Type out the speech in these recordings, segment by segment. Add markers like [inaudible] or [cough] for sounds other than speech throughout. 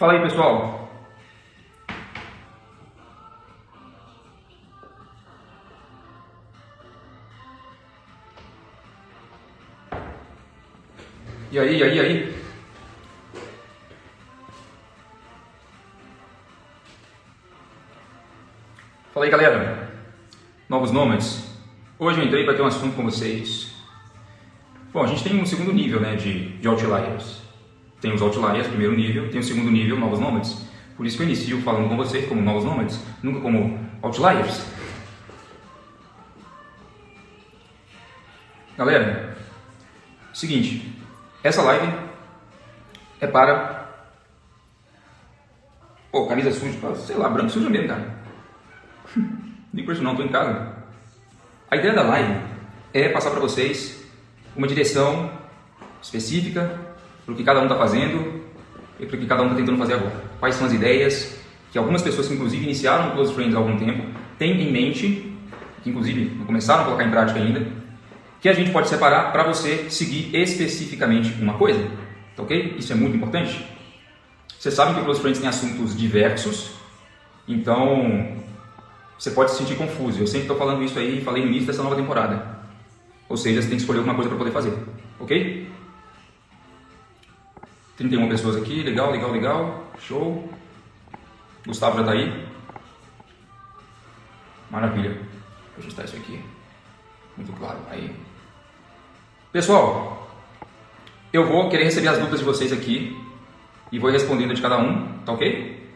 Fala aí, pessoal. E aí, e aí, e aí? Fala aí, galera. Novos nômades. Hoje eu entrei para ter um assunto com vocês. Bom, a gente tem um segundo nível né, de, de outliers. Tem os outliers, primeiro nível, tem o segundo nível, novos nômades. Por isso que eu inicio falando com vocês como novos nômades, nunca como outliers. Galera, seguinte, essa live é para... Pô, camisa suja, sei lá, branco suja mesmo, cara. [laughs] Não por isso não, estou em casa. A ideia da live é passar para vocês uma direção específica para o que cada um está fazendo e para o que cada um está tentando fazer agora. Quais são as ideias que algumas pessoas que inclusive iniciaram o Close Friends há algum tempo têm em mente, que inclusive não começaram a colocar em prática ainda, que a gente pode separar para você seguir especificamente uma coisa. Tá ok? Isso é muito importante. Vocês sabem que o Close Friends tem assuntos diversos, então você pode se sentir confuso. Eu sempre estou falando isso aí, falei no início dessa nova temporada. Ou seja, você tem que escolher alguma coisa para poder fazer. Ok? 31 pessoas aqui, legal, legal, legal. Show. Gustavo já está aí. Maravilha. Eu ajustar isso aqui. Muito claro. Aí. Pessoal, eu vou querer receber as dúvidas de vocês aqui e vou respondendo de cada um, tá ok?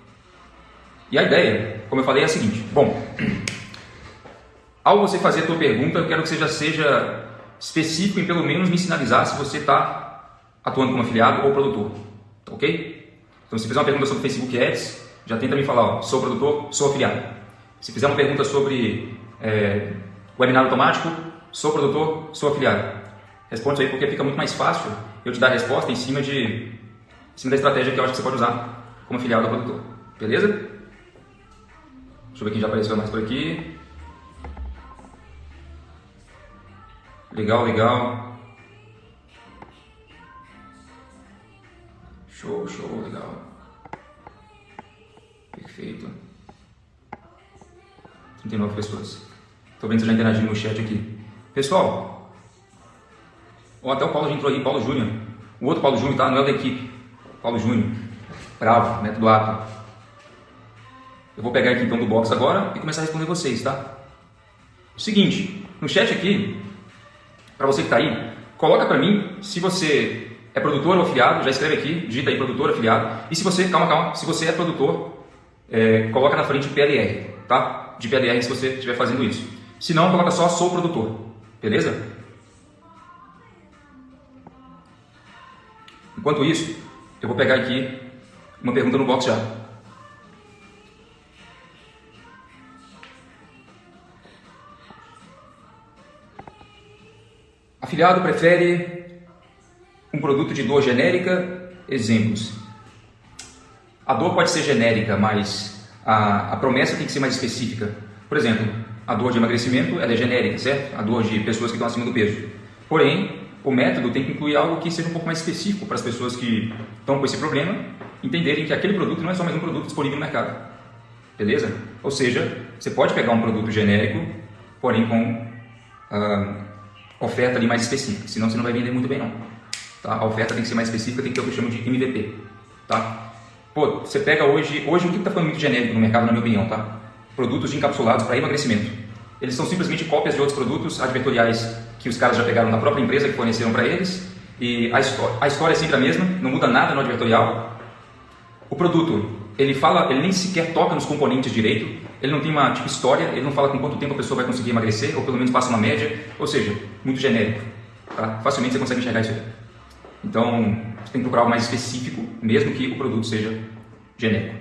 E a ideia, como eu falei, é a seguinte. Bom, ao você fazer a tua pergunta, eu quero que você já seja específico em pelo menos me sinalizar se você está atuando como afiliado ou produtor, ok? Então, se fizer uma pergunta sobre Facebook Ads, já tenta me falar, ó, sou produtor, sou afiliado. Se fizer uma pergunta sobre é, webinar automático, sou produtor, sou afiliado. Responde isso aí porque fica muito mais fácil eu te dar a resposta em cima, de, em cima da estratégia que eu acho que você pode usar como afiliado ou produtor. Beleza? Deixa eu ver quem já apareceu mais por aqui. Legal, legal. Show, show, legal. Perfeito. 39 pessoas. Tô vendo você já interagindo no chat aqui. Pessoal, ó, até o Paulo já entrou aí, Paulo Júnior. O outro Paulo Júnior, tá? Não é da equipe. Paulo Júnior. Bravo, método APA. Eu vou pegar aqui então do box agora e começar a responder vocês, tá? Seguinte, no chat aqui, para você que está aí, coloca para mim se você é produtor ou afiliado, já escreve aqui, digita aí produtor, afiliado. E se você, calma, calma, se você é produtor, é, coloca na frente PLR, tá? De PLR se você estiver fazendo isso. Se não, coloca só sou produtor, beleza? Enquanto isso, eu vou pegar aqui uma pergunta no box já. Afiliado prefere um produto de dor genérica, exemplos. A dor pode ser genérica, mas a, a promessa tem que ser mais específica. Por exemplo, a dor de emagrecimento é genérica, certo? A dor de pessoas que estão acima do peso. Porém, o método tem que incluir algo que seja um pouco mais específico para as pessoas que estão com esse problema entenderem que aquele produto não é só mais um produto disponível no mercado. Beleza? Ou seja, você pode pegar um produto genérico, porém com uh, oferta ali mais específica, senão você não vai vender muito bem não. Tá? A oferta tem que ser mais específica, tem que ter o que eu chamo de MVP. Tá? Pô, você pega hoje, hoje o que está ficando muito genérico no mercado, na minha opinião, tá? Produtos encapsulados para emagrecimento. Eles são simplesmente cópias de outros produtos advertoriais que os caras já pegaram da própria empresa que forneceram para eles. E a história, a história é sempre a mesma, não muda nada no advertorial. O produto, ele fala, ele nem sequer toca nos componentes direito, ele não tem uma tipo história, ele não fala com quanto tempo a pessoa vai conseguir emagrecer, ou pelo menos passa uma média, ou seja, muito genérico. Tá? Facilmente você consegue enxergar isso aí. Então, você tem que procurar algo mais específico, mesmo que o produto seja genérico.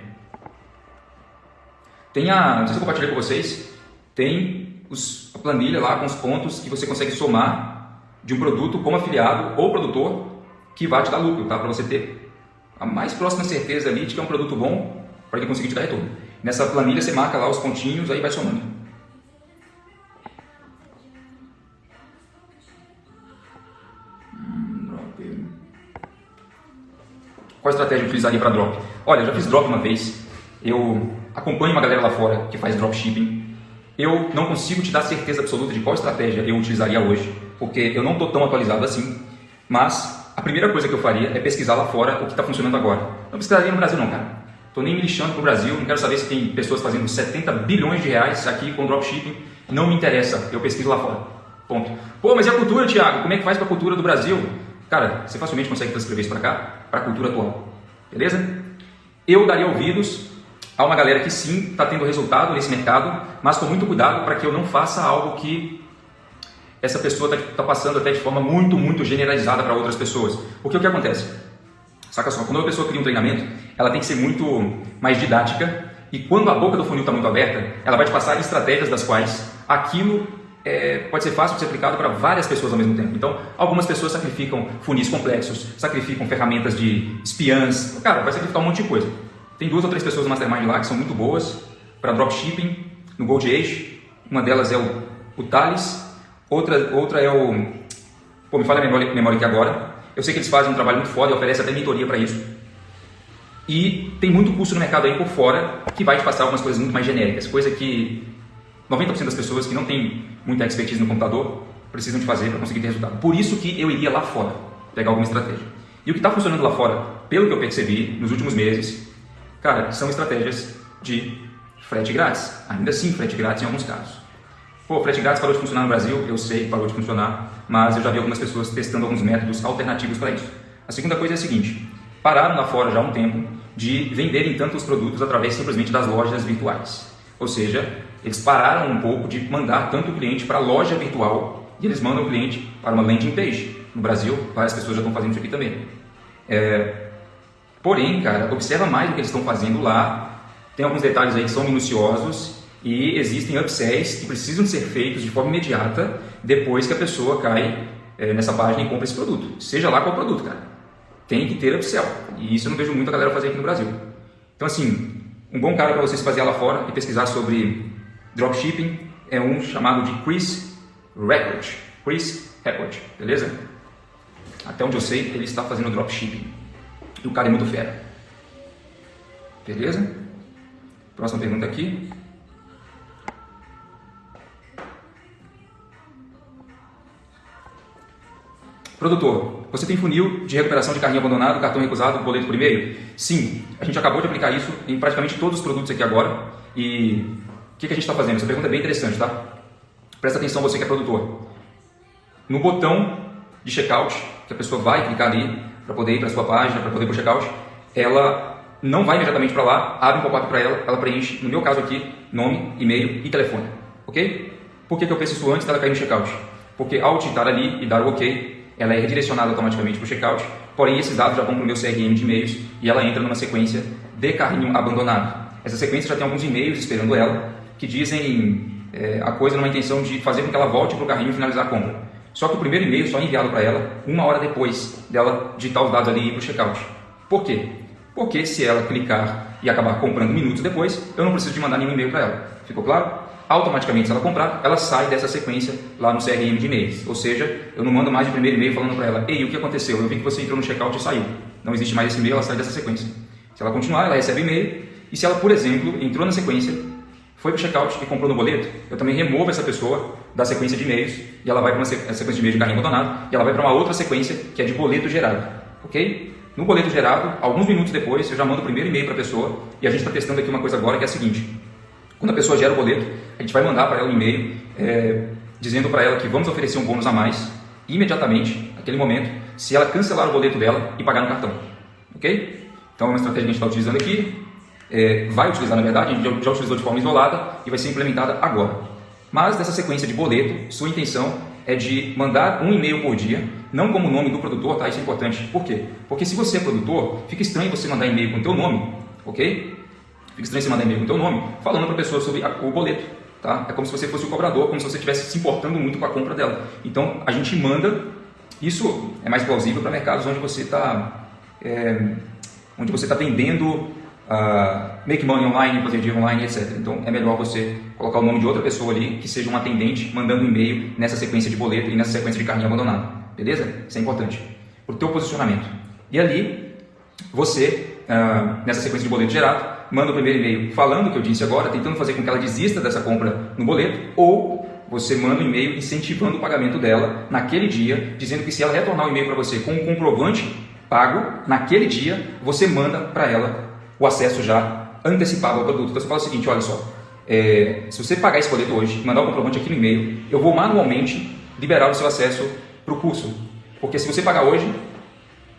Tem a, não sei se eu compartilhei com vocês, tem os, a planilha lá com os pontos que você consegue somar de um produto como afiliado ou produtor que vai te dar lucro, tá? Para você ter a mais próxima certeza ali de que é um produto bom para ele conseguir te dar retorno. Nessa planilha você marca lá os pontinhos, aí vai somando. Qual estratégia eu utilizaria para drop? Olha, eu já fiz drop uma vez, eu acompanho uma galera lá fora que faz dropshipping, eu não consigo te dar certeza absoluta de qual estratégia eu utilizaria hoje, porque eu não estou tão atualizado assim, mas a primeira coisa que eu faria é pesquisar lá fora o que está funcionando agora. Não pesquisaria no Brasil não, cara. Estou nem me lixando para o Brasil, não quero saber se tem pessoas fazendo 70 bilhões de reais aqui com dropshipping, não me interessa, eu pesquiso lá fora. Ponto. Pô, mas e a cultura, Thiago? Como é que faz para a cultura do Brasil? Cara, você facilmente consegue transcrever isso para cá, para a cultura atual. Beleza? Eu daria ouvidos a uma galera que sim está tendo resultado nesse mercado, mas com muito cuidado para que eu não faça algo que essa pessoa está tá passando até de forma muito, muito generalizada para outras pessoas. Porque o que acontece? Saca só, quando uma pessoa cria um treinamento, ela tem que ser muito mais didática e quando a boca do funil está muito aberta, ela vai te passar estratégias das quais aquilo é, pode ser fácil de ser aplicado para várias pessoas ao mesmo tempo. Então, algumas pessoas sacrificam funis complexos, sacrificam ferramentas de espiãs, cara, vai sacrificar um monte de coisa. Tem duas ou três pessoas no Mastermind lá que são muito boas para dropshipping no Gold Age. Uma delas é o, o Thales, outra, outra é o. Pô, me fala a memória, memória aqui agora. Eu sei que eles fazem um trabalho muito foda e oferecem até mentoria para isso. E tem muito curso no mercado aí por fora que vai te passar algumas coisas muito mais genéricas, coisa que 90% das pessoas que não têm muita expertise no computador precisam de fazer para conseguir ter resultado. Por isso que eu iria lá fora pegar alguma estratégia. E o que está funcionando lá fora, pelo que eu percebi nos últimos meses, cara, são estratégias de frete grátis. Ainda assim, frete grátis em alguns casos. Pô, frete grátis parou de funcionar no Brasil, eu sei que parou de funcionar, mas eu já vi algumas pessoas testando alguns métodos alternativos para isso. A segunda coisa é a seguinte, pararam lá fora já há um tempo de venderem tantos produtos através simplesmente das lojas virtuais. Ou seja, eles pararam um pouco de mandar tanto o cliente para a loja virtual e eles mandam o cliente para uma landing page. No Brasil, várias pessoas já estão fazendo isso aqui também. É... Porém, cara, observa mais o que eles estão fazendo lá. Tem alguns detalhes aí que são minuciosos e existem upsells que precisam ser feitos de forma imediata depois que a pessoa cai é, nessa página e compra esse produto. Seja lá qual produto, cara. Tem que ter upsell. E isso eu não vejo muita galera fazer aqui no Brasil. Então, assim, um bom cara para você se fazer lá fora e pesquisar sobre Dropshipping é um chamado de Chris Record. Chris Record, beleza? Até onde eu sei, ele está fazendo dropshipping. E o cara é muito fera. Beleza? Próxima pergunta aqui. Produtor, você tem funil de recuperação de carrinho abandonado, cartão recusado, boleto por e-mail? Sim, a gente acabou de aplicar isso em praticamente todos os produtos aqui agora. E que, que a gente está fazendo? Essa pergunta é bem interessante, tá? Presta atenção você que é produtor. No botão de checkout, que a pessoa vai clicar ali para poder ir para sua página, para poder ir para o checkout, ela não vai imediatamente para lá, abre um pop-up para ela, ela preenche, no meu caso aqui, nome, e-mail e telefone. Ok? Por que, que eu penso isso antes dela cair no checkout? Porque ao digitar ali e dar o ok, ela é redirecionada automaticamente para o checkout, porém esses dados já vão para o meu CRM de e-mails e ela entra numa sequência de carrinho abandonado. Essa sequência já tem alguns e-mails esperando ela, que dizem é, a coisa numa intenção de fazer com que ela volte para o carrinho e finalizar a compra. Só que o primeiro e-mail só é enviado para ela uma hora depois dela digitar os dados ali e ir para o checkout. Por quê? Porque se ela clicar e acabar comprando minutos depois, eu não preciso de mandar nenhum e-mail para ela. Ficou claro? Automaticamente, se ela comprar, ela sai dessa sequência lá no CRM de e-mails. Ou seja, eu não mando mais de primeiro e-mail falando para ela, ei, o que aconteceu? Eu vi que você entrou no checkout e saiu. Não existe mais esse e-mail, ela sai dessa sequência. Se ela continuar, ela recebe e-mail. E se ela, por exemplo, entrou na sequência, foi para o checkout e comprou no boleto, eu também removo essa pessoa da sequência de e-mails e ela vai para uma sequência de e-mails de carrinho abandonado e ela vai para uma outra sequência que é de boleto gerado, ok? No boleto gerado, alguns minutos depois, eu já mando o primeiro e-mail para a pessoa e a gente está testando aqui uma coisa agora que é a seguinte: quando a pessoa gera o boleto, a gente vai mandar para ela um e-mail é, dizendo para ela que vamos oferecer um bônus a mais imediatamente, naquele momento, se ela cancelar o boleto dela e pagar no cartão, ok? Então é uma estratégia que a gente está utilizando aqui é, vai utilizar, na verdade, a gente já utilizou de forma isolada e vai ser implementada agora. Mas dessa sequência de boleto, sua intenção é de mandar um e-mail por dia, não como o nome do produtor, tá? Isso é importante. Por quê? Porque se você é produtor, fica estranho você mandar e-mail com o teu nome, ok? Fica estranho você mandar e-mail com o teu nome, falando para a pessoa sobre a, o boleto, tá? É como se você fosse o cobrador, como se você estivesse se importando muito com a compra dela. Então, a gente manda, isso é mais plausível para mercados onde você está é, onde você está vendendo uh, make money online, fazer dinheiro online, etc. Então é melhor você colocar o nome de outra pessoa ali que seja um atendente mandando e-mail nessa sequência de boleto e nessa sequência de carrinho abandonado. Beleza? Isso é importante. Para o teu posicionamento. E ali, você, uh, nessa sequência de boleto gerado, manda o primeiro e-mail falando o que eu disse agora, tentando fazer com que ela desista dessa compra no boleto, ou você manda um e-mail incentivando o pagamento dela naquele dia, dizendo que se ela retornar o e-mail para você com um comprovante pago, naquele dia, você manda para ela o acesso já antecipado ao produto. Então você fala o seguinte, olha só, é, se você pagar esse boleto hoje, mandar o comprovante aqui no e-mail, eu vou manualmente liberar o seu acesso para o curso. Porque se você pagar hoje,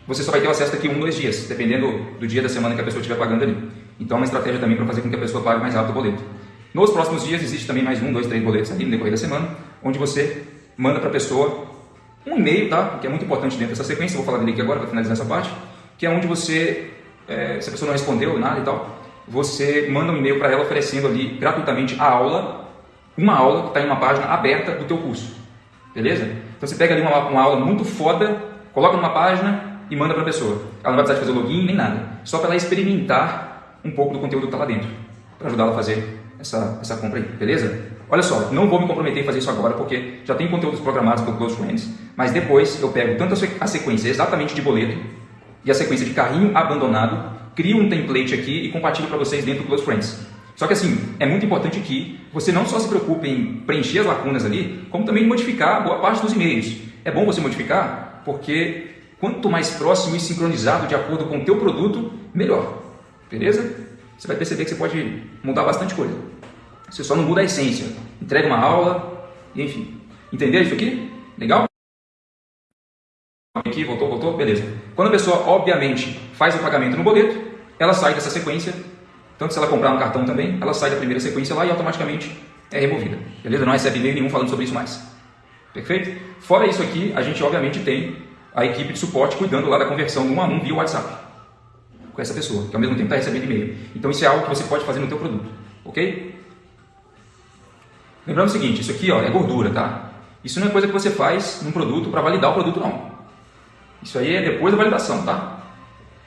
você só vai ter o acesso daqui um, dois dias, dependendo do dia da semana que a pessoa estiver pagando ali. Então é uma estratégia também para fazer com que a pessoa pague mais rápido o boleto. Nos próximos dias existe também mais um, dois, três boletos ali no decorrer da semana, onde você manda para a pessoa um e-mail, tá? Que é muito importante dentro dessa sequência, vou falar dele aqui agora para finalizar essa parte, que é onde você, é, se a pessoa não respondeu nada e tal, você manda um e-mail para ela oferecendo ali gratuitamente a aula, uma aula que está em uma página aberta do teu curso, beleza? Então você pega ali uma, uma aula muito foda, coloca numa página e manda para a pessoa. Ela não vai precisar de fazer login nem nada, só para ela experimentar um pouco do conteúdo que está lá dentro, para ajudar ela a fazer essa, essa compra aí, beleza? Olha só, não vou me comprometer em fazer isso agora porque já tem conteúdos programados pelo Close Friends, mas depois eu pego tanto a sequência exatamente de boleto e a sequência de carrinho abandonado, crio um template aqui e compartilho para vocês dentro do Close Friends. Só que assim, é muito importante que você não só se preocupe em preencher as lacunas ali, como também modificar boa parte dos e-mails. É bom você modificar porque quanto mais próximo e sincronizado de acordo com o teu produto, melhor. Beleza? Você vai perceber que você pode mudar bastante coisa. Você só não muda a essência. Entrega uma aula, enfim. Entenderam isso aqui? Legal? Aqui, voltou, voltou? Beleza. Quando a pessoa, obviamente, faz o pagamento no boleto, ela sai dessa sequência, tanto se ela comprar no cartão também, ela sai da primeira sequência lá e automaticamente é removida. Beleza? Não recebe e-mail nenhum falando sobre isso mais. Perfeito? Fora isso aqui, a gente obviamente tem a equipe de suporte cuidando lá da conversão um a um via WhatsApp com essa pessoa, que ao mesmo tempo está recebendo e-mail. Então isso é algo que você pode fazer no teu produto, ok? Lembrando o seguinte, isso aqui ó, é gordura, tá? Isso não é coisa que você faz num produto para validar o produto, não. Isso aí é depois da validação, tá?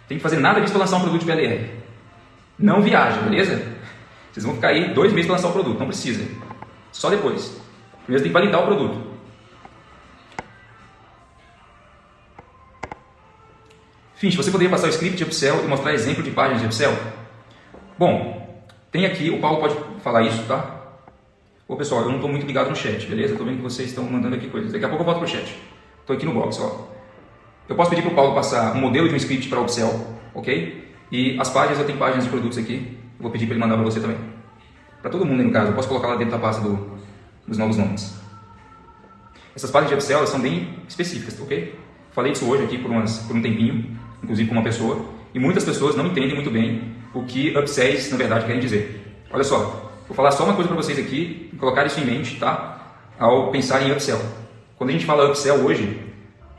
Tem que fazer nada disso para lançar um produto de PLR. Não viaja, beleza? Vocês vão ficar aí dois meses para lançar o produto, não precisa. Só depois. Primeiro tem que validar o produto. Finch, você poderia passar o script de Excel e mostrar exemplo de páginas de Excel? Bom, tem aqui, o Paulo pode falar isso, tá? Ô pessoal, eu não estou muito ligado no chat, beleza? Estou vendo que vocês estão mandando aqui coisas. Daqui a pouco eu volto para o chat. Estou aqui no box, ó. Eu posso pedir para o Paulo passar um modelo de um script para o Excel, ok? E as páginas, eu tenho páginas de produtos aqui. Eu vou pedir para ele mandar para você também. Para todo mundo no caso, eu posso colocar lá dentro da pasta do, dos novos nomes. Essas páginas de Excel são bem específicas, ok? Falei disso hoje aqui por, umas, por um tempinho, inclusive com uma pessoa, e muitas pessoas não entendem muito bem o que upsells, na verdade, querem dizer. Olha só, Vou falar só uma coisa para vocês aqui, colocar isso em mente, tá? Ao pensar em upsell. Quando a gente fala upsell hoje,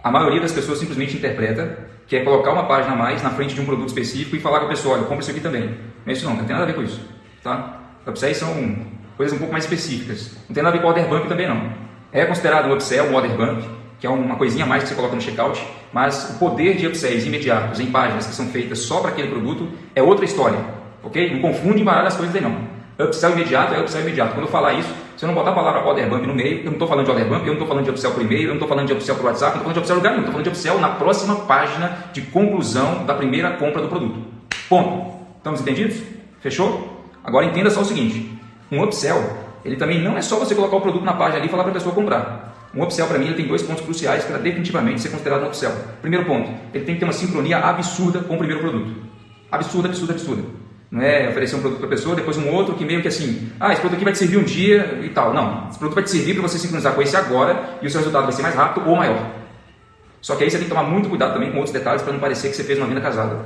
a maioria das pessoas simplesmente interpreta que é colocar uma página a mais na frente de um produto específico e falar com a pessoa, olha, compra isso aqui também. Mas isso não, não tem nada a ver com isso, tá? Upsells são coisas um pouco mais específicas. Não tem nada a ver com order bump também não. É considerado um upsell, um order bump, que é uma coisinha a mais que você coloca no checkout, mas o poder de upsells imediatos em páginas que são feitas só para aquele produto é outra história, ok? Não confunde e embaralha as coisas aí não. Upsell imediato é upsell imediato. Quando eu falar isso, se eu não botar a palavra order bump no meio, eu não estou falando de order bump, eu não estou falando de upsell por e-mail, eu não estou falando de upsell por WhatsApp, eu não estou falando de upsell lugar nenhum, estou falando de upsell na próxima página de conclusão da primeira compra do produto. Ponto. Estamos entendidos? Fechou? Agora entenda só o seguinte, um upsell, ele também não é só você colocar o produto na página ali e falar para a pessoa comprar. Um upsell para mim ele tem dois pontos cruciais para definitivamente ser considerado um upsell. Primeiro ponto, ele tem que ter uma sincronia absurda com o primeiro produto. Absurda, absurda, absurda. Não é oferecer um produto para a pessoa, depois um outro que meio que assim, ah, esse produto aqui vai te servir um dia e tal. Não, esse produto vai te servir para você sincronizar com esse agora e o seu resultado vai ser mais rápido ou maior. Só que aí você tem que tomar muito cuidado também com outros detalhes para não parecer que você fez uma venda casada.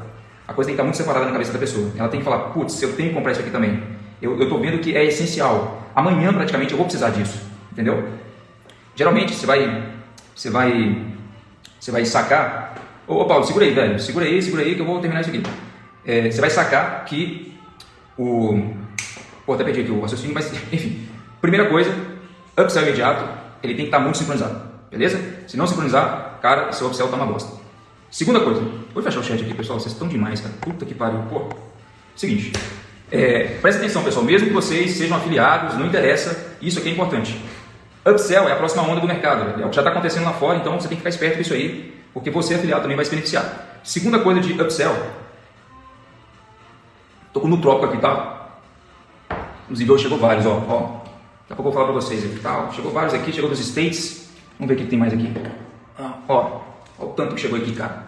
A coisa tem que estar muito separada na cabeça da pessoa. Ela tem que falar, putz, eu tenho que comprar isso aqui também. Eu estou vendo que é essencial. Amanhã praticamente eu vou precisar disso. Entendeu? Geralmente você vai, você vai, você vai sacar. Ô Paulo, segura aí, velho. Segura aí, segura aí que eu vou terminar isso aqui é, você vai sacar que o... Pô, até perdi aqui o raciocínio, mas [laughs] enfim. Primeira coisa, upsell imediato, ele tem que estar muito sincronizado, beleza? Se não sincronizar, cara, seu upsell tá uma bosta. Segunda coisa, vou fechar o chat aqui, pessoal, vocês estão demais, cara. Puta que pariu, pô. Seguinte, é, presta atenção, pessoal, mesmo que vocês sejam afiliados, não interessa, isso aqui é importante. Upsell é a próxima onda do mercado, é o que já está acontecendo lá fora, então você tem que ficar esperto com isso aí, porque você afiliado também vai se beneficiar. Segunda coisa de upsell. Tô com o Nutrópico aqui, tá? Inclusive hoje chegou vários, ó. ó. Daqui a pouco eu vou falar pra vocês aqui, tá? Chegou vários aqui, chegou dos States. Vamos ver o que tem mais aqui. Ah, ó, ó o tanto que chegou aqui, cara.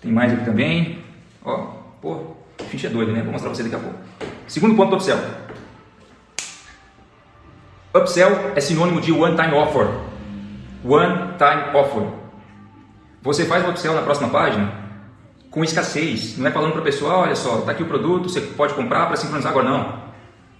Tem mais aqui também. Ó, pô, o ficha é doido, né? Vou mostrar pra vocês daqui a pouco. Segundo ponto do upsell. Upsell é sinônimo de one time offer. One time offer. Você faz o upsell na próxima página com escassez. Não é falando para a pessoa, olha só, está aqui o produto, você pode comprar para sincronizar agora. Não.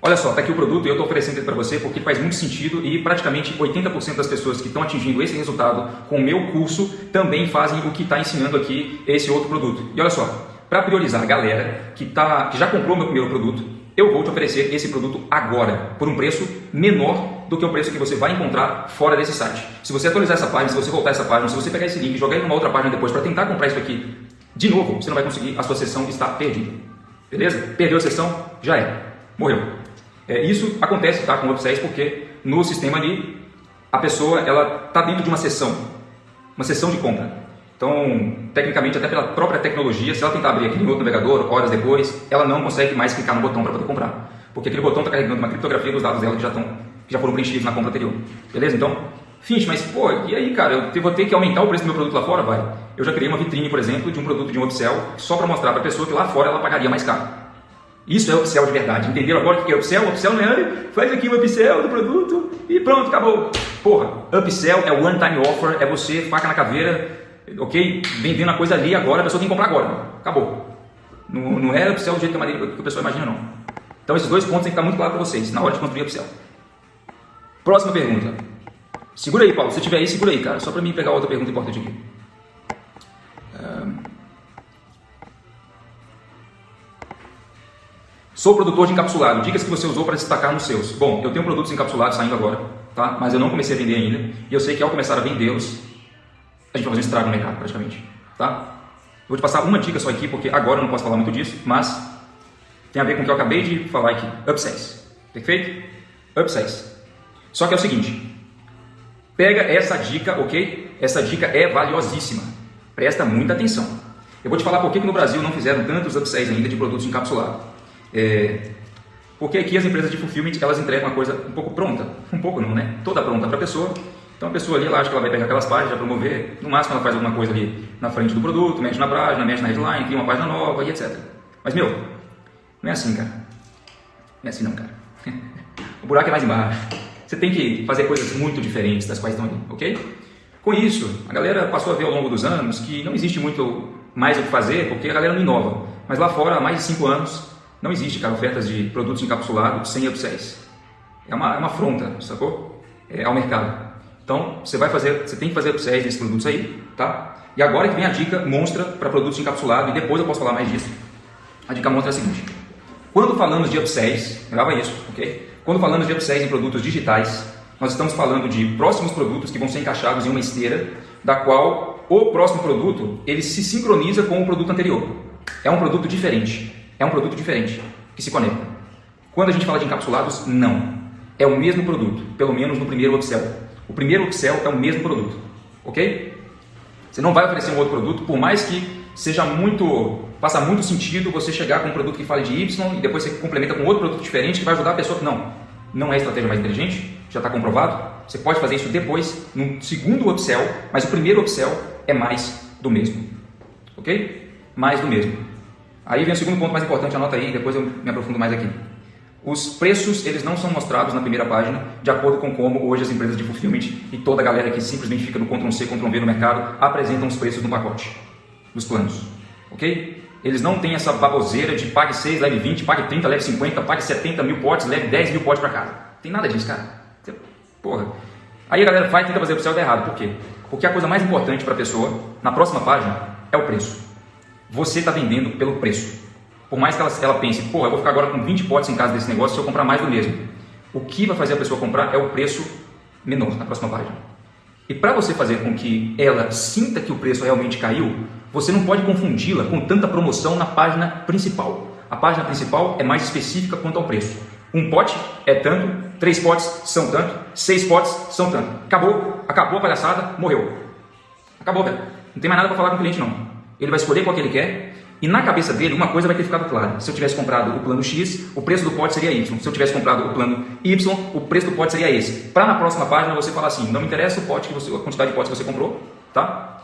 Olha só, está aqui o produto e eu estou oferecendo ele para você porque faz muito sentido e praticamente 80% das pessoas que estão atingindo esse resultado com o meu curso também fazem o que está ensinando aqui esse outro produto. E olha só, para priorizar a galera que, tá, que já comprou meu primeiro produto, eu vou te oferecer esse produto agora, por um preço menor do que o preço que você vai encontrar fora desse site. Se você atualizar essa página, se você voltar essa página, se você pegar esse link e jogar ele numa outra página depois para tentar comprar isso aqui de novo, você não vai conseguir, a sua sessão está perdida. Beleza? Perdeu a sessão, já é. Morreu. É, isso acontece tá, com o upsells porque no sistema ali a pessoa ela está dentro de uma sessão, uma sessão de compra. Então, tecnicamente, até pela própria tecnologia, se ela tentar abrir aquele outro navegador, horas depois, ela não consegue mais clicar no botão para poder comprar. Porque aquele botão está carregando uma criptografia dos dados dela que já, estão, que já foram preenchidos na compra anterior. Beleza? Então, Finch, mas pô, e aí, cara, eu vou ter que aumentar o preço do meu produto lá fora? Vai. Eu já criei uma vitrine, por exemplo, de um produto de um upsell, só para mostrar para a pessoa que lá fora ela pagaria mais caro. Isso é upsell de verdade. Entenderam agora o que é upsell? Upsell não é, faz aqui o upsell do produto e pronto, acabou. Porra, upsell é one time offer, é você, faca na caveira, ok? Vendendo a coisa ali agora, a pessoa tem que comprar agora. Acabou. Não, não é upsell do jeito que a, que a pessoa imagina, não. Então esses dois pontos tem que estar muito claro para vocês na hora de construir upsell. Próxima pergunta. Segura aí, Paulo. Se tiver aí, segura aí, cara. Só para mim pegar outra pergunta importante aqui. Sou produtor de encapsulado. Dicas que você usou para destacar nos seus. Bom, eu tenho produtos encapsulados saindo agora, tá? Mas eu não comecei a vender ainda. E eu sei que ao começar a vendê-los, a gente vai fazer um estrago no mercado, praticamente. Tá? Vou te passar uma dica só aqui, porque agora eu não posso falar muito disso, mas tem a ver com o que eu acabei de falar aqui. Upsells. Perfeito? Upsells. Só que é o seguinte. Pega essa dica, ok? Essa dica é valiosíssima. Presta muita atenção. Eu vou te falar por que no Brasil não fizeram tantos upsells ainda de produtos encapsulados. É, porque aqui as empresas de fulfillment elas entregam uma coisa um pouco pronta, um pouco não, né? Toda pronta para a pessoa. Então a pessoa ali, ela acha que ela vai pegar aquelas páginas, promover, no máximo ela faz alguma coisa ali na frente do produto, mexe na página, mexe na headline, cria uma página nova e etc. Mas meu, não é assim, cara. Não é assim não, cara. [laughs] o buraco é mais embaixo. Você tem que fazer coisas muito diferentes das quais estão ali, ok? Com isso, a galera passou a ver ao longo dos anos que não existe muito mais o que fazer, porque a galera não inova. Mas lá fora, há mais de 5 anos, não existe, cara, ofertas de produtos encapsulados sem upsells. É uma, é uma afronta, sacou? É, ao mercado. Então, você vai fazer, você tem que fazer upsells desses produtos aí, tá? E agora que vem a dica monstra para produtos encapsulados, e depois eu posso falar mais disso. A dica monstra é a seguinte. Quando falamos de upsells, grava isso, ok? Quando falamos de upsells em produtos digitais, nós estamos falando de próximos produtos que vão ser encaixados em uma esteira, da qual o próximo produto, ele se sincroniza com o produto anterior. É um produto diferente. É um produto diferente, que se conecta. Quando a gente fala de encapsulados, não. É o mesmo produto, pelo menos no primeiro upsell. O primeiro upsell é o mesmo produto, ok? Você não vai oferecer um outro produto, por mais que seja muito, faça muito sentido você chegar com um produto que fale de Y e depois você complementa com outro produto diferente que vai ajudar a pessoa. Não, não é a estratégia mais inteligente, já está comprovado. Você pode fazer isso depois, no segundo upsell, mas o primeiro upsell é mais do mesmo, ok? Mais do mesmo. Aí vem o segundo ponto mais importante, anota aí, depois eu me aprofundo mais aqui. Os preços, eles não são mostrados na primeira página, de acordo com como hoje as empresas de fulfillment e toda a galera que simplesmente fica no Ctrl-C, Ctrl-V no mercado, apresentam os preços no pacote, dos planos, ok? Eles não têm essa baboseira de pague 6, leve 20, pague 30, leve 50, pague 70 mil potes, leve 10 mil potes para casa. Tem nada disso, cara. Porra. Aí a galera vai e tenta fazer o céu errado. Por quê? Porque a coisa mais importante para a pessoa, na próxima página, é o preço. Você está vendendo pelo preço. Por mais que ela, ela pense, pô, eu vou ficar agora com 20 potes em casa desse negócio se eu comprar mais do mesmo. O que vai fazer a pessoa comprar é o preço menor na próxima página. E para você fazer com que ela sinta que o preço realmente caiu, você não pode confundi-la com tanta promoção na página principal. A página principal é mais específica quanto ao preço. Um pote é tanto, três potes são tanto, seis potes são tanto. Acabou, acabou a palhaçada, morreu. Acabou, velho. Não tem mais nada para falar com o cliente não. ele vai escolher qual que ele quer, e na cabeça dele, uma coisa vai ter ficado clara. Se eu tivesse comprado o plano X, o preço do pote seria Y. Se eu tivesse comprado o plano Y, o preço do pote seria esse. Para na próxima página você falar assim, não me interessa o pote que você, a quantidade de potes que você comprou, tá?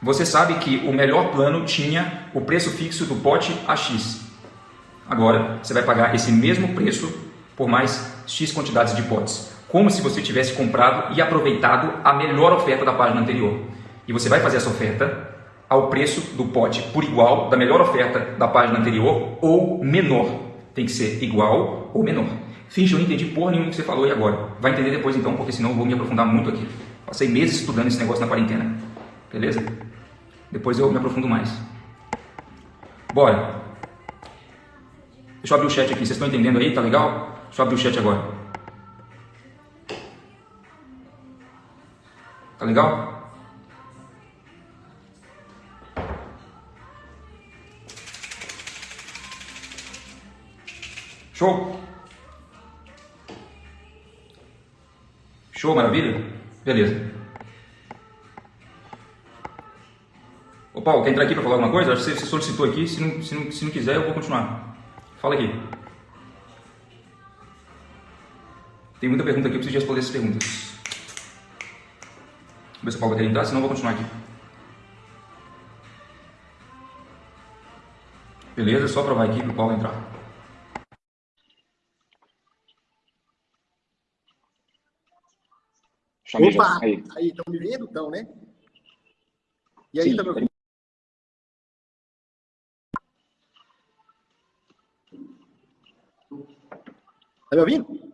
Você sabe que o melhor plano tinha o preço fixo do pote a X. Agora, você vai pagar esse mesmo preço por mais X quantidades de potes. Como se você tivesse comprado e aproveitado a melhor oferta da página anterior. E você vai fazer essa oferta ao preço do pote por igual da melhor oferta da página anterior ou menor. Tem que ser igual ou menor. Finge, eu não entendi porra nenhuma que você falou e agora. Vai entender depois então, porque senão eu vou me aprofundar muito aqui. Passei meses estudando esse negócio na quarentena. Beleza? Depois eu me aprofundo mais. Bora. Deixa eu abrir o chat aqui. Vocês estão entendendo aí? Tá legal? Deixa eu abrir o chat agora. Tá legal? Show? Show, maravilha? Beleza. Ô Paulo, quer entrar aqui para falar alguma coisa? Acho que você solicitou aqui, se não, se, não, se não quiser eu vou continuar. Fala aqui. Tem muita pergunta aqui, eu preciso responder essas perguntas. Vamos ver se o Paulo querer entrar, senão eu vou continuar aqui. Beleza, só provar aqui para o Paulo entrar. Chamei Opa, já. aí. Estão me vendo? Estão, né? E aí, Sim, tá me ouvindo? Tá me ouvindo?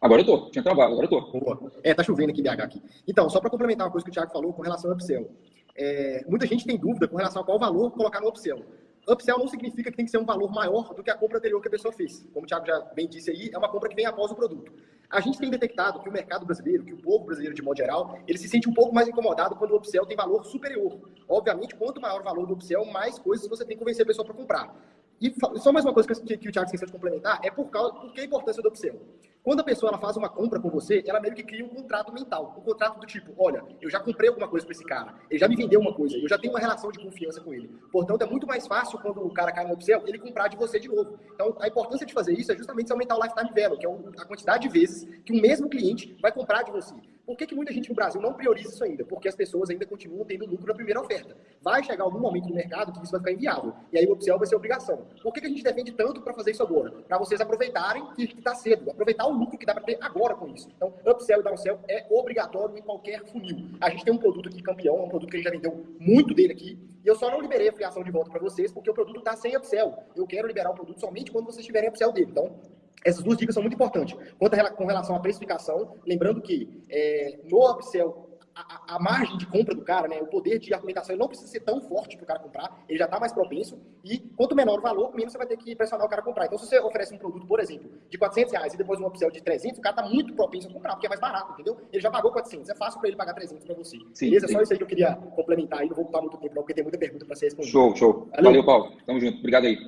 Agora eu tô, tinha travado, agora eu tô. Boa. É, tá chovendo aqui em BH aqui. Então, só para complementar uma coisa que o Thiago falou com relação ao upsell. É, muita gente tem dúvida com relação a qual valor colocar no upsell. Upsell não significa que tem que ser um valor maior do que a compra anterior que a pessoa fez. Como o Thiago já bem disse aí, é uma compra que vem após o produto. A gente tem detectado que o mercado brasileiro, que o povo brasileiro de modo geral, ele se sente um pouco mais incomodado quando o upsell tem valor superior. Obviamente, quanto maior o valor do upsell, mais coisas você tem que convencer a pessoa para comprar. E só mais uma coisa que, que o Thiago esqueceu de complementar, é por, causa, por que a importância do upsell? Quando a pessoa ela faz uma compra com você, ela meio que cria um contrato mental. Um contrato do tipo, olha, eu já comprei alguma coisa para esse cara, ele já me vendeu uma coisa, eu já tenho uma relação de confiança com ele. Portanto, é muito mais fácil quando o cara cai no upsell, ele comprar de você de novo. Então, a importância de fazer isso é justamente aumentar o lifetime value, que é a quantidade de vezes que um mesmo cliente vai comprar de você. Por que, que muita gente no Brasil não prioriza isso ainda? Porque as pessoas ainda continuam tendo lucro na primeira oferta. Vai chegar algum momento no mercado que isso vai ficar inviável. E aí o upsell vai ser obrigação. Por que, que a gente defende tanto para fazer isso agora? Para vocês aproveitarem que está cedo. Aproveitar o lucro que dá para ter agora com isso. Então, upsell e downsell é obrigatório em qualquer funil. A gente tem um produto aqui campeão, um produto que a gente já vendeu muito dele aqui. E eu só não liberei a filiação de volta para vocês porque o produto está sem upsell. Eu quero liberar o produto somente quando vocês tiverem upsell dele. Então, essas duas dicas são muito importantes. Quanto a, com relação à precificação, lembrando que é, no upsell, a, a, margem de compra do cara, né, o poder de argumentação, ele não precisa ser tão forte para o cara comprar, ele já está mais propenso, e quanto menor o valor, menos você vai ter que pressionar o cara a comprar. Então, se você oferece um produto, por exemplo, de 400 reais e depois um upsell de 300, o cara está muito propenso a comprar, porque é mais barato, entendeu? Ele já pagou 400, é fácil para ele pagar 300 para você. Sim, Beleza? Sim. Só isso aí que eu queria complementar aí, não vou ocupar muito tempo não, porque tem muita pergunta para ser respondida. Show, show. Valeu, Valeu Paulo. Tamo junto. Obrigado aí.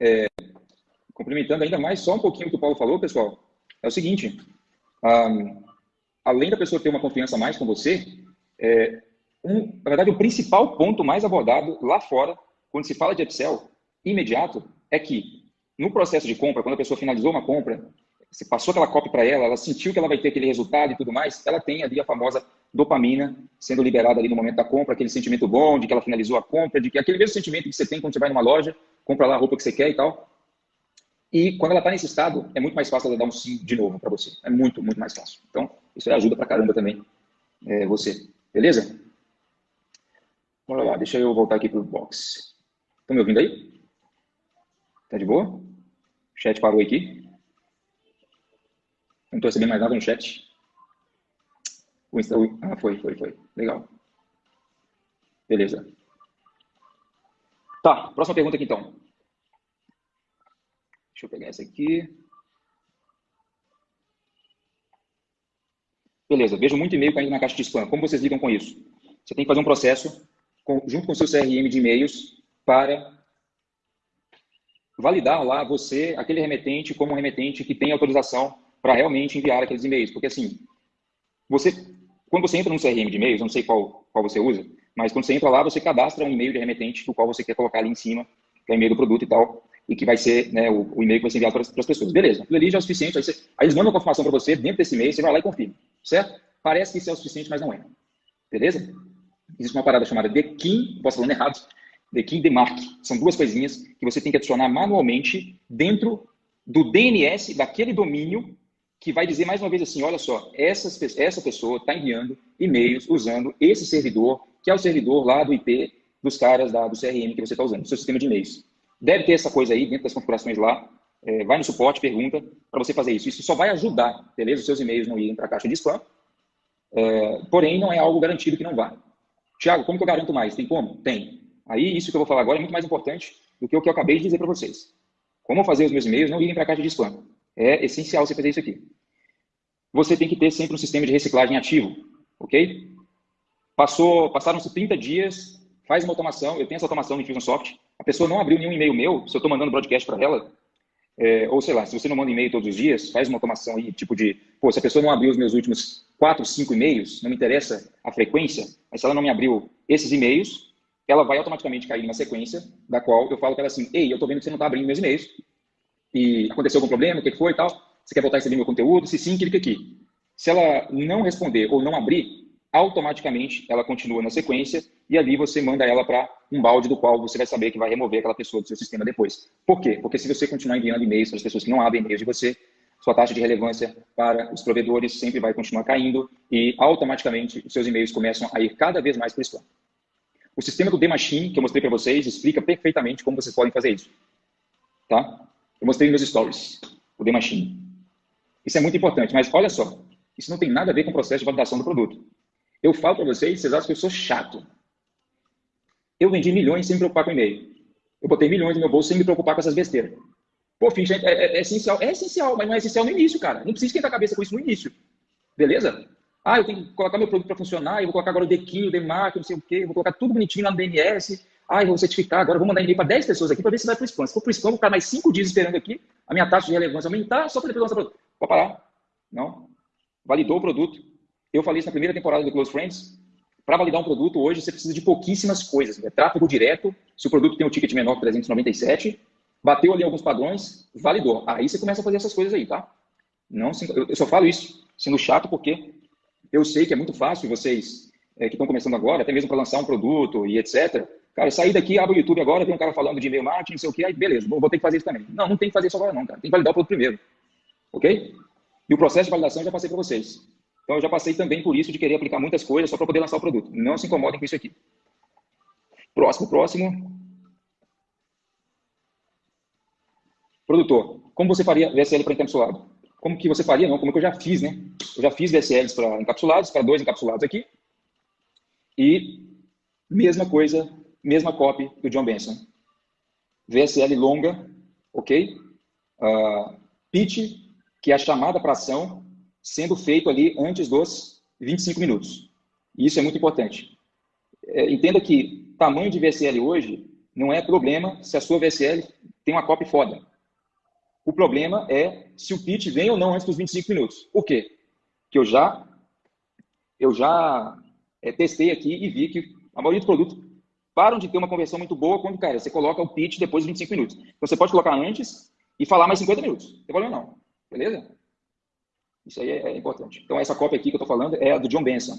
É, complementando ainda mais só um pouquinho o que o Paulo falou, pessoal, é o seguinte, um, além da pessoa ter uma confiança mais com você, é, um, na verdade, o principal ponto mais abordado lá fora, quando se fala de Excel imediato, é que no processo de compra, quando a pessoa finalizou uma compra, você passou aquela cópia para ela, ela sentiu que ela vai ter aquele resultado e tudo mais, ela tem ali a famosa dopamina sendo liberada ali no momento da compra, aquele sentimento bom de que ela finalizou a compra, de que aquele mesmo sentimento que você tem quando você vai numa loja, compra lá a roupa que você quer e tal. E quando ela está nesse estado, é muito mais fácil ela dar um sim de novo para você. É muito, muito mais fácil. Então, isso ajuda para caramba também é, você. Beleza? Bora lá, deixa eu voltar aqui para o box. Estão me ouvindo aí? Tá de boa? O chat parou aqui. Não estou recebendo mais nada no chat. O Insta... Ah, foi, foi, foi. Legal. Beleza. Tá, próxima pergunta aqui então. Deixa eu pegar essa aqui. Beleza, vejo muito e-mail caindo na caixa de spam. Como vocês lidam com isso? Você tem que fazer um processo com, junto com o seu CRM de e-mails para validar lá você, aquele remetente, como um remetente que tem autorização para realmente enviar aqueles e-mails. Porque assim, você, quando você entra no CRM de e-mails, não sei qual, qual você usa, Mas quando você entra lá, você cadastra um e-mail de remetente, do qual você quer colocar ali em cima, que é o e-mail do produto e tal, e que vai ser né, o, o e-mail que vai ser enviado para as pessoas. Beleza, aquilo ali já é o suficiente, aí, você, aí eles mandam uma confirmação para você dentro desse e-mail, você vai lá e confirma, certo? Parece que isso é o suficiente, mas não é. Beleza? Existe uma parada chamada Dekin, posso falando errado, Dekin Demark. São duas coisinhas que você tem que adicionar manualmente dentro do DNS daquele domínio que vai dizer mais uma vez assim, olha só, essa, essa pessoa está enviando e-mails usando esse servidor, que é o servidor lá do IP dos caras da, do CRM que você está usando, do seu sistema de e-mails. Deve ter essa coisa aí dentro das configurações lá. É, vai no suporte, pergunta para você fazer isso. Isso só vai ajudar, beleza? Os seus e-mails não irem para a caixa de spam. É, porém, não é algo garantido que não vai. Tiago, como que eu garanto mais? Tem como? Tem. Aí, isso que eu vou falar agora é muito mais importante do que o que eu acabei de dizer para vocês. Como fazer os meus e-mails não irem para a caixa de spam? É essencial você fazer isso aqui. Você tem que ter sempre um sistema de reciclagem ativo, ok? Passou, passaram-se 30 dias, faz uma automação, eu tenho essa automação no Infusionsoft, a pessoa não abriu nenhum e-mail meu, se eu estou mandando broadcast para ela, é, ou sei lá, se você não manda e-mail todos os dias, faz uma automação aí, tipo de, pô, se a pessoa não abriu os meus últimos quatro, cinco e-mails, não me interessa a frequência, mas se ela não me abriu esses e-mails, ela vai automaticamente cair numa sequência da qual eu falo para ela assim, ei, eu estou vendo que você não está abrindo meus e-mails, e aconteceu algum problema, o que foi e tal, você quer voltar a receber meu conteúdo? Se sim, clica aqui. Se ela não responder ou não abrir, automaticamente ela continua na sequência e ali você manda ela para um balde do qual você vai saber que vai remover aquela pessoa do seu sistema depois. Por quê? Porque se você continuar enviando e-mails para as pessoas que não abrem e-mails de você, sua taxa de relevância para os provedores sempre vai continuar caindo e automaticamente os seus e-mails começam a ir cada vez mais para o spam. O sistema do D-Machine, que eu mostrei para vocês, explica perfeitamente como vocês podem fazer isso. Tá? Eu mostrei meus stories, o D-Machine. Isso é muito importante, mas olha só, isso não tem nada a ver com o processo de validação do produto. Eu falo para vocês, vocês acham que eu sou chato. Eu vendi milhões sem me preocupar com e-mail. Eu botei milhões no meu bolso sem me preocupar com essas besteiras. Pô, Finch, é, é, é, essencial. É essencial, mas não é essencial no início, cara. Não precisa esquentar a cabeça com isso no início. Beleza? Ah, eu tenho que colocar meu produto para funcionar, eu vou colocar agora o Dequinho, o Demark, não sei o quê, vou colocar tudo bonitinho lá no DNS. Ah, eu vou certificar, agora eu vou mandar e-mail para 10 pessoas aqui para ver se vai para o spam. Se for para o spam, eu vou ficar mais 5 dias esperando aqui, a minha taxa de relevância aumentar só para depois lançar produto. Pode parar. Não. Validou o produto. Eu falei isso na primeira temporada do Close Friends. Para validar um produto, hoje você precisa de pouquíssimas coisas. É tráfego direto, se o produto tem um ticket menor que 397, bateu ali alguns padrões, validou. Aí você começa a fazer essas coisas aí, tá? Não, eu só falo isso sendo chato porque eu sei que é muito fácil vocês é, que estão começando agora, até mesmo para lançar um produto e etc. Cara, sair daqui, abre o YouTube agora, tem um cara falando de e-mail marketing, não sei o que, aí beleza, vou, vou ter que fazer isso também. Não, não tem que fazer isso agora não, cara. Tem que validar o produto primeiro. Ok? E o processo de validação eu já passei para vocês. Então, eu já passei também por isso de querer aplicar muitas coisas só para poder lançar o produto. Não se incomodem com isso aqui. Próximo, próximo. Produtor, como você faria VSL para encapsulado? Como que você faria? Não, como que eu já fiz, né? Eu já fiz VSLs para encapsulados, para dois encapsulados aqui. E mesma coisa, mesma copy do John Benson. VSL longa, ok? Uh, pitch, que é a chamada para ação, sendo feito ali antes dos 25 minutos. E isso é muito importante. É, entenda que tamanho de VSL hoje não é problema se a sua VSL tem uma copy foda. O problema é se o pitch vem ou não antes dos 25 minutos. Por quê? Que eu já, eu já é, testei aqui e vi que a maioria dos produtos param de ter uma conversão muito boa quando, cara, você coloca o pitch depois de 25 minutos. Então, você pode colocar antes e falar mais 50 minutos. Não tem problema não. Beleza? Isso aí é, é importante. Então, essa cópia aqui que eu estou falando é a do John Benson.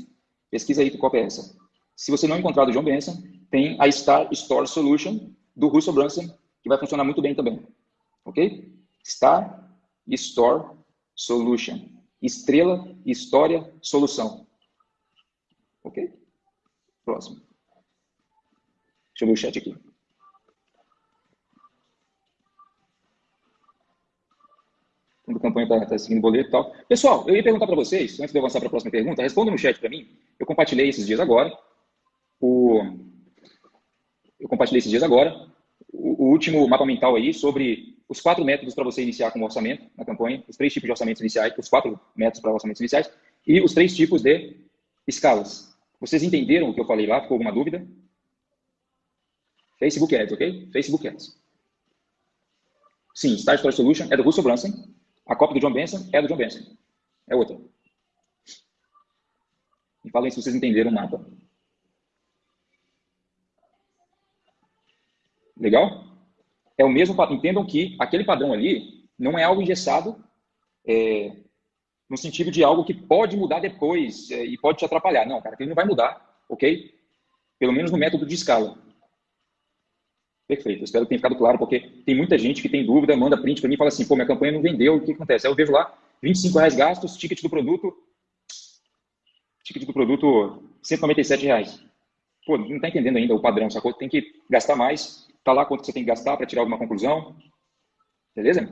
Pesquisa aí que cópia é essa. Se você não encontrar do John Benson, tem a Star Store Solution do Russell Brunson, que vai funcionar muito bem também. Ok? Star Store Solution. Estrela, história, solução. Ok? Próximo. Deixa eu ver o chat aqui. A campanha está tá seguindo boleto e tal. Pessoal, eu ia perguntar para vocês, antes de avançar para a próxima pergunta, respondam no chat para mim. Eu compartilhei esses dias agora. O... Eu compartilhei esses dias agora o, o último mapa mental aí sobre os quatro métodos para você iniciar com o orçamento na campanha, os três tipos de orçamentos iniciais, os quatro métodos para orçamentos iniciais e os três tipos de escalas. Vocês entenderam o que eu falei lá? Ficou alguma dúvida? Facebook Ads, ok? Facebook Ads. Sim, Start Store Solution é do Russell Brunson. A cópia do John Benson é a do John Benson. É outra. Me falem se vocês entenderam o mapa. Legal? É o mesmo. Entendam que aquele padrão ali não é algo engessado é, no sentido de algo que pode mudar depois é, e pode te atrapalhar. Não, cara, ele não vai mudar, ok? Pelo menos no método de escala. Perfeito, espero que tenha ficado claro, porque tem muita gente que tem dúvida, manda print para mim e fala assim, pô, minha campanha não vendeu, o que acontece? Aí eu vejo lá, 25 reais gastos, ticket do produto, ticket do produto, 197 reais. Pô, não está entendendo ainda o padrão, sacou? Tem que gastar mais, tá lá quanto você tem que gastar para tirar alguma conclusão, beleza?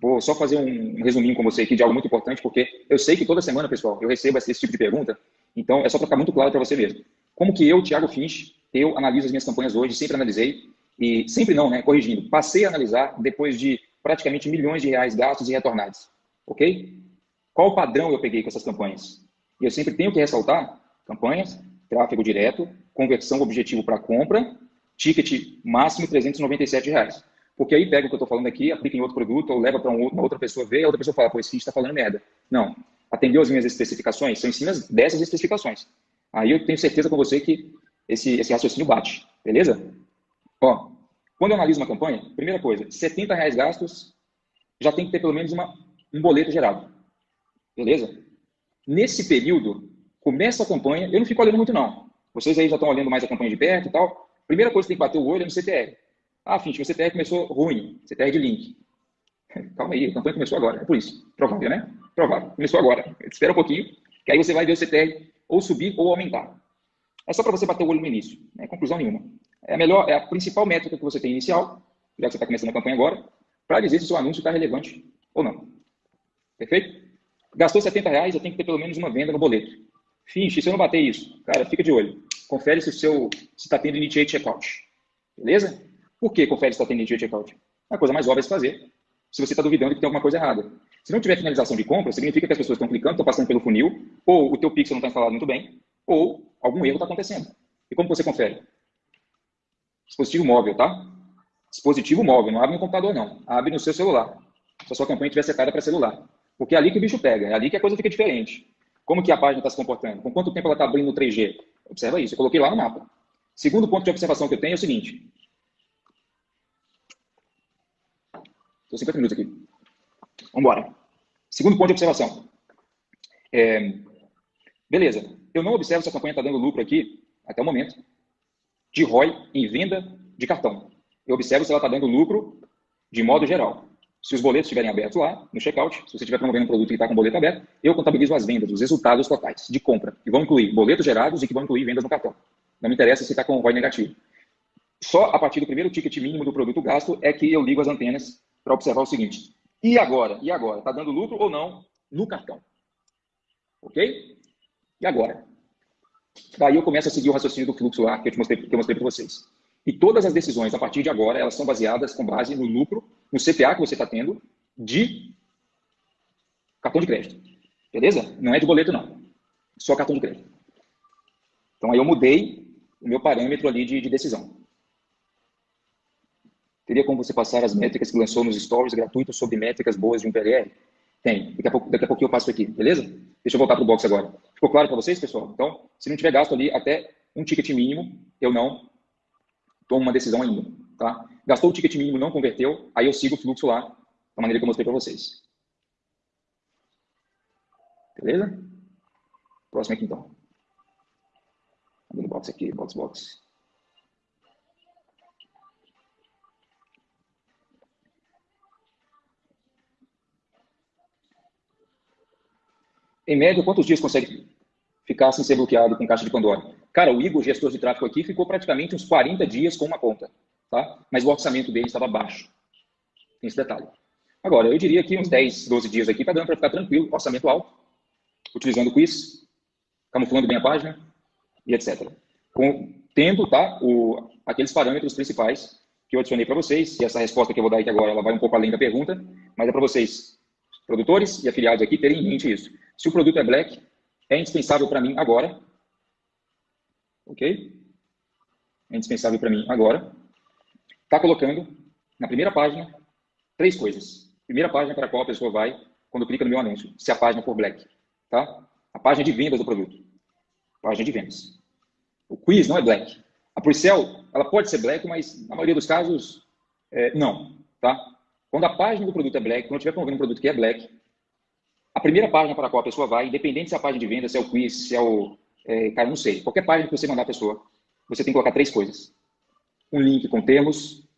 Vou só fazer um, resuminho com você aqui de algo muito importante, porque eu sei que toda semana, pessoal, eu recebo esse, esse tipo de pergunta, então é só para ficar muito claro para você mesmo. Como que eu, Thiago Finch, eu analiso as minhas campanhas hoje, sempre analisei, e sempre não, né, corrigindo, passei a analisar depois de praticamente milhões de reais gastos e retornados, ok? Qual padrão eu peguei com essas campanhas? E eu sempre tenho que ressaltar campanhas, tráfego direto, conversão objetivo para compra, ticket máximo 397 reais. Porque aí pega o que eu estou falando aqui, aplica em outro produto, ou leva para uma outra pessoa ver, a outra pessoa fala, pô, esse está falando merda. Não. Atendeu as minhas especificações? São em cima dessas especificações. Aí eu tenho certeza com você que esse, esse raciocínio bate. Beleza? Ó, quando eu analiso uma campanha, primeira coisa, 70 reais gastos, já tem que ter pelo menos uma, um boleto gerado. Beleza? Nesse período, começa a campanha, eu não fico olhando muito não. Vocês aí já estão olhando mais a campanha de perto e tal. Primeira coisa que tem que bater o olho é no CTR. Ah, Finch, meu CTR começou ruim, CTR de link. [laughs] Calma aí, a campanha começou agora, é por isso. Provável, né? Provável. Começou agora. Espera um pouquinho, que aí você vai ver o CTR ou subir ou aumentar. É só para você bater o olho no início, não é conclusão nenhuma. É a melhor, é a principal métrica que você tem inicial, já que você está começando a campanha agora, para dizer se o seu anúncio está relevante ou não. Perfeito? Gastou 70 reais, eu tenho que ter pelo menos uma venda no boleto. Finch, se eu não bater isso, cara, fica de olho. Confere se o seu está tendo initiate checkout. Beleza? Por que confere se está tendo initiate checkout? É a coisa mais óbvia de fazer. Se você está duvidando que tem alguma coisa errada. Se não tiver finalização de compra, significa que as pessoas estão clicando, estão passando pelo funil, ou o teu pixel não está instalado muito bem, ou algum erro está acontecendo. E como você confere? Dispositivo móvel, tá? Dispositivo móvel, não abre no computador não. Abre no seu celular. Se a sua campanha estiver setada para celular. Porque é ali que o bicho pega, é ali que a coisa fica diferente. Como que a página está se comportando? Com quanto tempo ela está abrindo no 3G? Observa isso, eu coloquei lá no mapa. Segundo ponto de observação que eu tenho é o seguinte. Estou 50 minutos aqui. Vamos embora. Segundo ponto de observação. É, beleza. Eu não observo se a campanha está dando lucro aqui, até o momento, de ROI em venda de cartão. Eu observo se ela está dando lucro de modo geral. Se os boletos estiverem abertos lá, no checkout, se você estiver promovendo um produto que está com boleto aberto, eu contabilizo as vendas, os resultados totais de compra, que vão incluir boletos gerados e que vão incluir vendas no cartão. Não me interessa se está com ROI negativo. Só a partir do primeiro ticket mínimo do produto gasto é que eu ligo as antenas para observar o seguinte. E agora? E agora? Está dando lucro ou não no cartão? Ok? E agora? Daí eu começo a seguir o raciocínio do fluxo lá que eu, mostrei, que eu mostrei para vocês. E todas as decisões, a partir de agora, elas são baseadas com base no lucro, no CPA que você está tendo de cartão de crédito. Beleza? Não é de boleto, não. Só cartão de crédito. Então, aí eu mudei o meu parâmetro ali de, de decisão. Teria como você passar as métricas que lançou nos stories gratuitos sobre métricas boas de um PLR? Tem. Daqui a, pouco, daqui a pouquinho eu passo aqui, beleza? Deixa eu voltar para o box agora. Ficou claro para vocês, pessoal? Então, se não tiver gasto ali até um ticket mínimo, eu não tomo uma decisão ainda. Tá? Gastou o ticket mínimo, não converteu, aí eu sigo o fluxo lá, da maneira que eu mostrei para vocês. Beleza? Próximo aqui, então. Abrindo box aqui, box, box. Em média, quantos dias consegue ficar sem ser bloqueado com caixa de Pandora? Cara, o Igor, gestor de tráfego aqui, ficou praticamente uns 40 dias com uma conta, tá? Mas o orçamento dele estava baixo. Tem esse detalhe. Agora, eu diria que uns 10, 12 dias aqui está dando para ficar tranquilo, orçamento alto, utilizando o quiz, camuflando bem a página e etc. Com, tendo tá, o, aqueles parâmetros principais que eu adicionei para vocês, e essa resposta que eu vou dar aqui agora ela vai um pouco além da pergunta, mas é para vocês, produtores e afiliados aqui, terem em mente isso. Se o produto é black, é indispensável para mim agora. Ok? É indispensável para mim agora. Está colocando na primeira página três coisas. Primeira página para a qual a pessoa vai quando clica no meu anúncio, se a página for black. Tá? A página de vendas do produto. Página de vendas. O quiz não é black. A pre-sell, ela pode ser black, mas na maioria dos casos, é, não, tá? Quando a página do produto é black, quando estiver promovendo um produto que é black, a primeira página para a qual a pessoa vai, independente se é a página de venda, se é o quiz, se é o... É, cara, não sei. Qualquer página que você mandar a pessoa, você tem que colocar três coisas. Um link com termos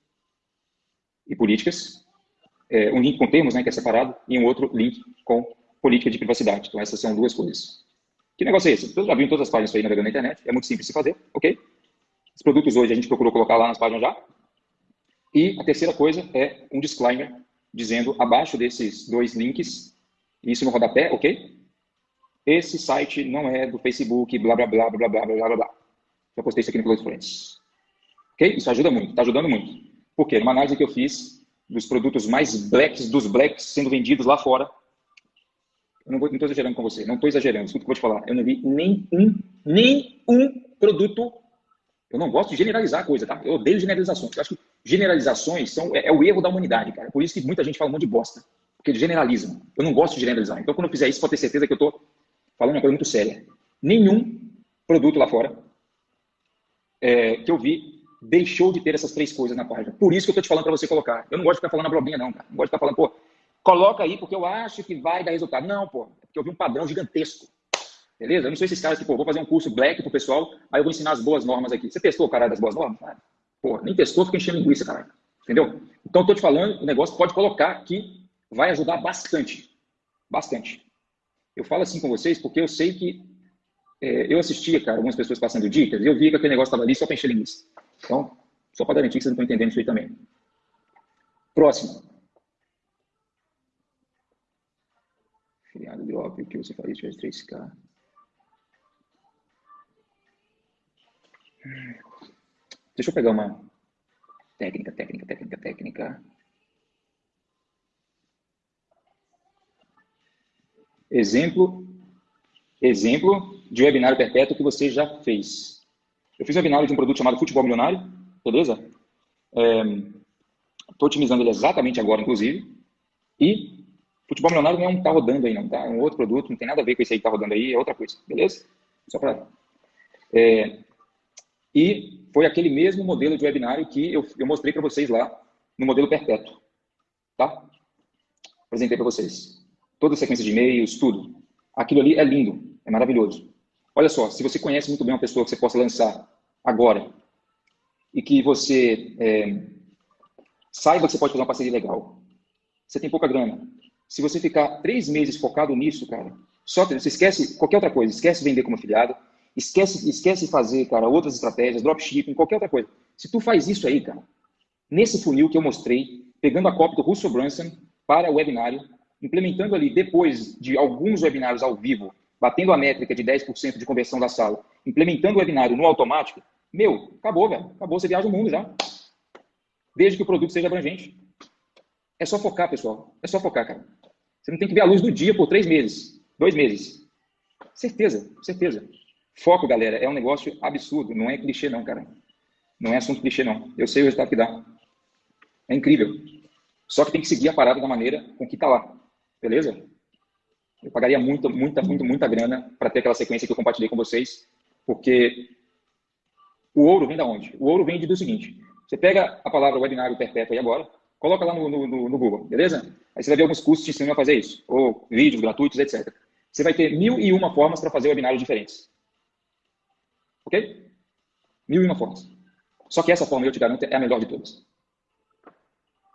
e políticas, é, um link com termos, né, que é separado, e um outro link com política de privacidade. Então, essas são duas coisas. Que negócio é esse? Todos já viram todas as páginas aí navegando na internet, é muito simples de fazer, ok? Os produtos hoje a gente procurou colocar lá nas páginas já. E a terceira coisa é um disclaimer dizendo abaixo desses dois links, isso no rodapé, ok? Esse site não é do Facebook, blá, blá, blá, blá, blá, blá, blá, blá. Já postei isso aqui no Close Friends. Ok? Isso ajuda muito, está ajudando muito. Por quê? Numa análise que eu fiz dos produtos mais blacks dos blacks sendo vendidos lá fora, eu não estou exagerando com você, não estou exagerando, escuta o que eu vou te falar. Eu não vi nem um, nem um produto. Eu não gosto de generalizar a coisa, tá? Eu odeio generalizações. Eu acho que generalizações são, é, é, o erro da humanidade, cara. Por isso que muita gente fala um monte de bosta. Porque eles generalizam. Eu não gosto de generalizar. Então, quando eu fizer isso, pode ter certeza que eu estou falando uma coisa muito séria. Nenhum produto lá fora é, que eu vi deixou de ter essas três coisas na página. Por isso que eu estou te falando para você colocar. Eu não gosto de ficar falando a blobinha, não, cara. Não gosto de ficar falando, pô, coloca aí porque eu acho que vai dar resultado. Não, pô, é porque eu vi um padrão gigantesco. Beleza? Eu não sou esses caras que, pô, vou fazer um curso black pro pessoal, aí eu vou ensinar as boas normas aqui. Você testou o caralho das boas normas? Pô, nem testou, fica enchendo linguiça, caralho. Entendeu? Então, eu tô te falando, o negócio pode colocar que vai ajudar bastante. Bastante. Eu falo assim com vocês porque eu sei que é, eu assistia, cara, algumas pessoas passando dicas, e eu via que aquele negócio estava ali só para encher linguiça. Então, só para garantir que vocês não estão entendendo isso aí também. Próximo. Filiado drop, o que você faria tivesse 3K? Deixa eu pegar uma técnica, técnica, técnica, técnica. Exemplo, exemplo de webinário perpétuo que você já fez. Eu fiz um webinário de um produto chamado Futebol Milionário, beleza? Estou é, otimizando ele exatamente agora, inclusive. E Futebol milionário não é um que tá rodando aí, não, tá? É um outro produto, não tem nada a ver com esse aí que tá rodando aí, é outra coisa, beleza? Só para. É... E foi aquele mesmo modelo de webinário que eu, eu mostrei para vocês lá no modelo perpétuo, tá? Apresentei para vocês. Toda a sequência de e-mails, tudo. Aquilo ali é lindo, é maravilhoso. Olha só, se você conhece muito bem uma pessoa que você possa lançar agora e que você é, saiba que você pode fazer uma parceria legal, você tem pouca grana, se você ficar três meses focado nisso, cara, só você esquece qualquer outra coisa, esquece vender como afiliado, esquece, esquece fazer, cara, outras estratégias, dropshipping, qualquer outra coisa. Se tu faz isso aí, cara, nesse funil que eu mostrei, pegando a cópia do Russell Brunson para o webinário, implementando ali depois de alguns webinários ao vivo, batendo a métrica de 10% de conversão da sala, implementando o webinário no automático, meu, acabou, velho. Acabou, você viaja o mundo já. Desde que o produto seja abrangente. É só focar, pessoal. É só focar, cara. Você não tem que ver a luz do dia por três meses, dois meses. Certeza, certeza. Foco, galera, é um negócio absurdo. Não é clichê, não, cara. Não é assunto clichê, não. Eu sei o resultado que dá. É incrível. Só que tem que seguir a parada da maneira com que tá lá. Beleza? Eu pagaria muita, muita, muita, muita grana para ter aquela sequência que eu compartilhei com vocês, porque o ouro vem da onde? O ouro vem do seguinte: você pega a palavra webinário perpétuo aí agora, coloca lá no, no, no Google, beleza? Aí você vai ver alguns cursos te ensinando a fazer isso, ou vídeos gratuitos, etc. Você vai ter mil e uma formas para fazer webinários diferentes. Ok? Mil e uma formas. Só que essa forma, eu te garanto, é a melhor de todas.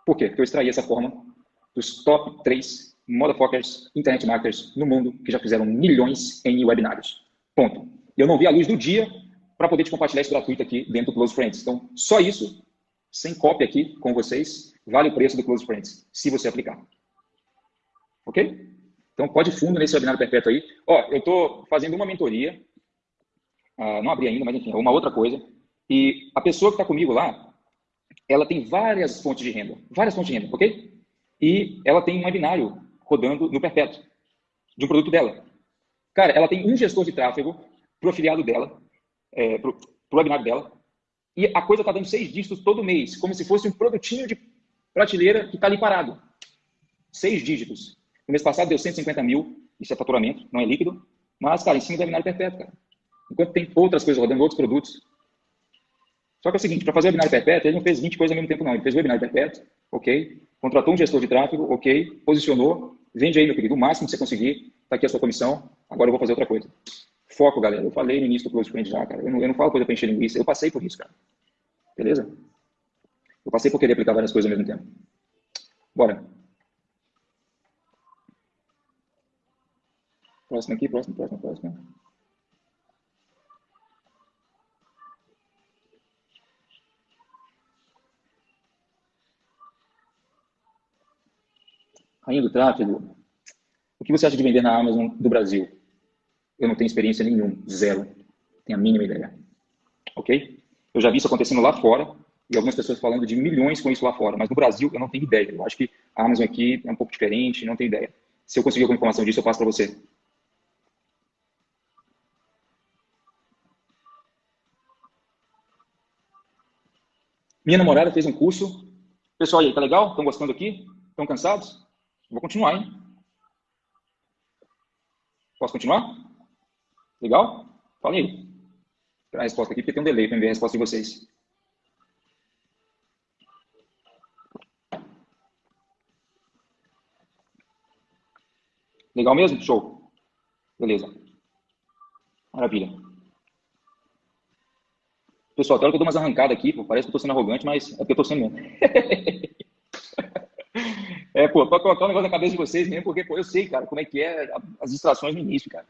Por quê? Porque eu extraí essa forma dos top 3 motherfuckers, internet marketers no mundo que já fizeram milhões em webinários. Ponto. Eu não vi a luz do dia para poder te compartilhar isso gratuito aqui dentro do Close Friends. Então, só isso, sem cópia aqui com vocês, vale o preço do Close Friends, se você aplicar. Ok? Então, pode fundo nesse webinar perpétuo aí. Ó, eu estou fazendo uma mentoria, uh, não abri ainda, mas enfim, é uma outra coisa. E a pessoa que está comigo lá, ela tem várias fontes de renda, várias fontes de renda, ok? E ela tem um webinário rodando no perpétuo, de um produto dela. Cara, ela tem um gestor de tráfego para o afiliado dela, é, para o webinar dela, e a coisa está dando seis dígitos todo mês, como se fosse um produtinho de prateleira que está ali parado. Seis dígitos. No mês passado deu 150 mil, isso é faturamento, não é líquido, mas, cara, em cima do webinário perpétuo, cara. Enquanto tem outras coisas rodando, outros produtos. Só que é o seguinte, para fazer webinar perpétuo, ele não fez 20 coisas ao mesmo tempo, não. Ele fez webinar perpétuo, ok? Contratou um gestor de tráfego, ok? Posicionou, vende aí, meu querido, o máximo que você conseguir, tá aqui a sua comissão, agora eu vou fazer outra coisa. Foco, galera. Eu falei no início do Close Friend já, cara. Eu não, eu não falo coisa para encher linguiça, eu passei por isso, cara. Beleza? Eu passei por querer aplicar várias coisas ao mesmo tempo. Bora. Próximo aqui, próximo, próximo, próximo. Rainha do tráfego, o que você acha de vender na Amazon do Brasil? Eu não tenho experiência nenhuma, zero. Tenho a mínima ideia. Ok? Eu já vi isso acontecendo lá fora e algumas pessoas falando de milhões com isso lá fora, mas no Brasil eu não tenho ideia. Eu acho que a Amazon aqui é um pouco diferente, não tenho ideia. Se eu conseguir alguma informação disso, eu passo para você. Minha namorada fez um curso. Pessoal, aí, tá legal? Estão gostando aqui? Estão cansados? Vou continuar, hein? Posso continuar? Legal? Fala aí. Vou a resposta aqui, porque tem um delay para ver a resposta de vocês. Legal mesmo? Show. Beleza. Maravilha. Pessoal, até que eu dou umas arrancadas aqui, parece que eu tô sendo arrogante, mas é porque eu tô sendo mesmo. [laughs] É, pô, pra colocar um negócio na cabeça de vocês mesmo, porque, pô, eu sei, cara, como é que é as distrações no início, cara.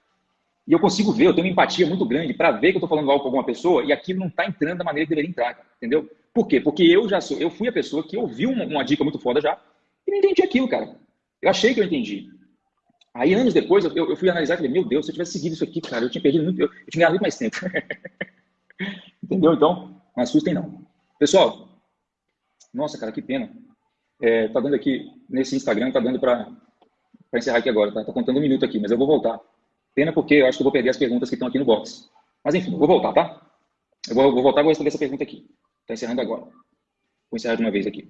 E eu consigo ver, eu tenho uma empatia muito grande para ver que eu tô falando algo com alguma pessoa e aquilo não tá entrando da maneira que deveria entrar, cara, entendeu? Por quê? Porque eu já sou, eu fui a pessoa que ouviu uma, uma dica muito foda já e não entendi aquilo, cara. Eu achei que eu entendi. Aí, anos depois, eu, eu fui analisar e falei, meu Deus, se eu tivesse seguido isso aqui, cara, eu tinha perdido muito, eu, eu tinha ganhado muito mais tempo. [laughs] Entendeu? Então, não assustem não. Pessoal, nossa, cara, que pena. É, tá dando aqui, nesse Instagram, tá dando para encerrar aqui agora, tá? Tá contando um minuto aqui, mas eu vou voltar. Pena porque eu acho que eu vou perder as perguntas que estão aqui no box. Mas enfim, vou voltar, tá? Eu vou, vou voltar e vou responder essa pergunta aqui. Tá encerrando agora. Vou encerrar de uma vez aqui.